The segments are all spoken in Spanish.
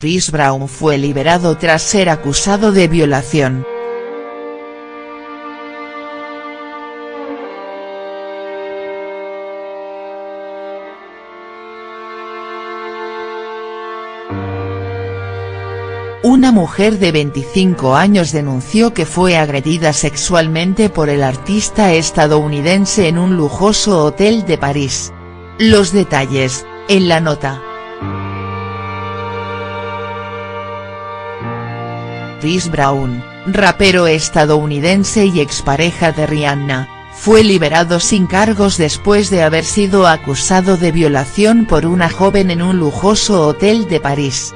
Chris Brown fue liberado tras ser acusado de violación. Una mujer de 25 años denunció que fue agredida sexualmente por el artista estadounidense en un lujoso hotel de París. Los detalles, en la nota. Chris Brown, rapero estadounidense y expareja de Rihanna, fue liberado sin cargos después de haber sido acusado de violación por una joven en un lujoso hotel de París.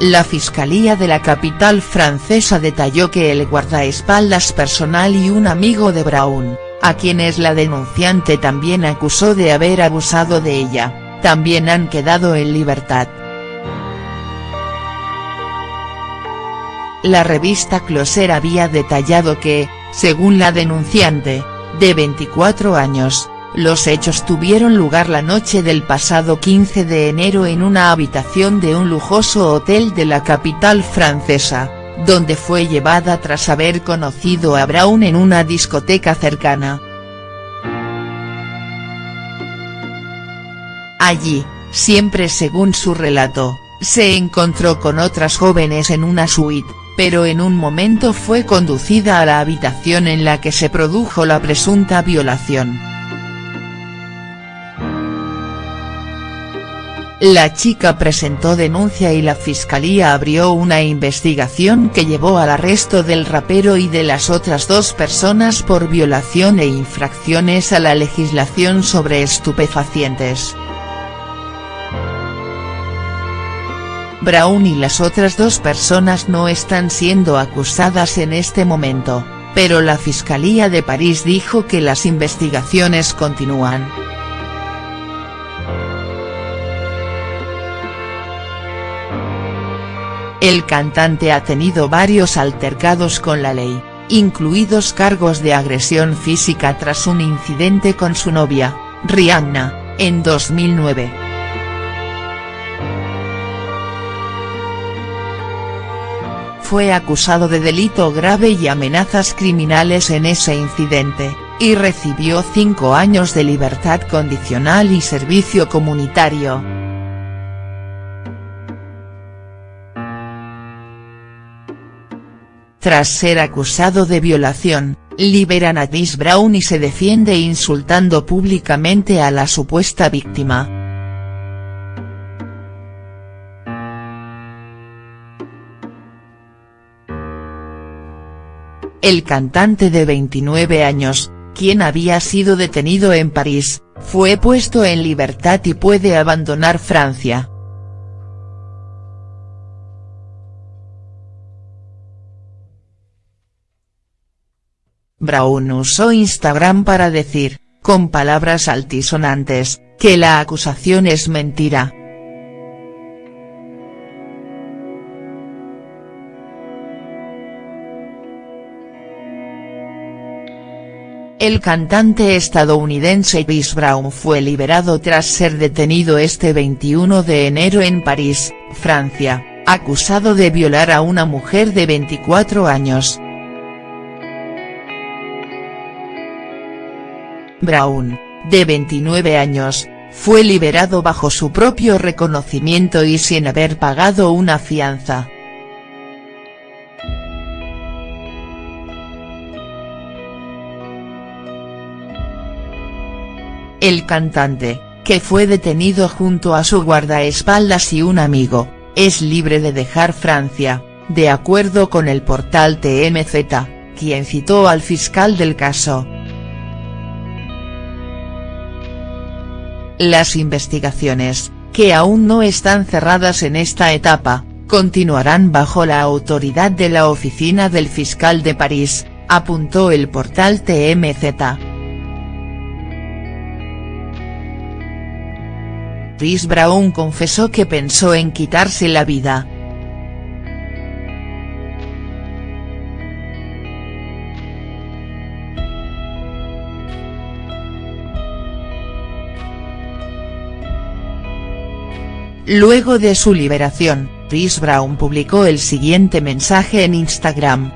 La Fiscalía de la capital francesa detalló que el guardaespaldas personal y un amigo de Brown, a quienes la denunciante también acusó de haber abusado de ella, también han quedado en libertad. La revista Closer había detallado que, según la denunciante, de 24 años, los hechos tuvieron lugar la noche del pasado 15 de enero en una habitación de un lujoso hotel de la capital francesa, donde fue llevada tras haber conocido a Brown en una discoteca cercana. Allí, siempre según su relato, se encontró con otras jóvenes en una suite, pero en un momento fue conducida a la habitación en la que se produjo la presunta violación. La chica presentó denuncia y la fiscalía abrió una investigación que llevó al arresto del rapero y de las otras dos personas por violación e infracciones a la legislación sobre estupefacientes. Brown y las otras dos personas no están siendo acusadas en este momento, pero la Fiscalía de París dijo que las investigaciones continúan. El cantante ha tenido varios altercados con la ley, incluidos cargos de agresión física tras un incidente con su novia, Rihanna, en 2009. Fue acusado de delito grave y amenazas criminales en ese incidente, y recibió cinco años de libertad condicional y servicio comunitario. Tras ser acusado de violación, liberan a Chris Brown y se defiende insultando públicamente a la supuesta víctima. El cantante de 29 años, quien había sido detenido en París, fue puesto en libertad y puede abandonar Francia. Brown usó Instagram para decir, con palabras altisonantes, que la acusación es mentira. El cantante estadounidense Chris Brown fue liberado tras ser detenido este 21 de enero en París, Francia, acusado de violar a una mujer de 24 años. Brown, de 29 años, fue liberado bajo su propio reconocimiento y sin haber pagado una fianza. El cantante, que fue detenido junto a su guardaespaldas y un amigo, es libre de dejar Francia, de acuerdo con el portal TMZ, quien citó al fiscal del caso. Las investigaciones, que aún no están cerradas en esta etapa, continuarán bajo la autoridad de la oficina del fiscal de París, apuntó el portal TMZ. Chris Brown confesó que pensó en quitarse la vida. Luego de su liberación, Chris Brown publicó el siguiente mensaje en Instagram,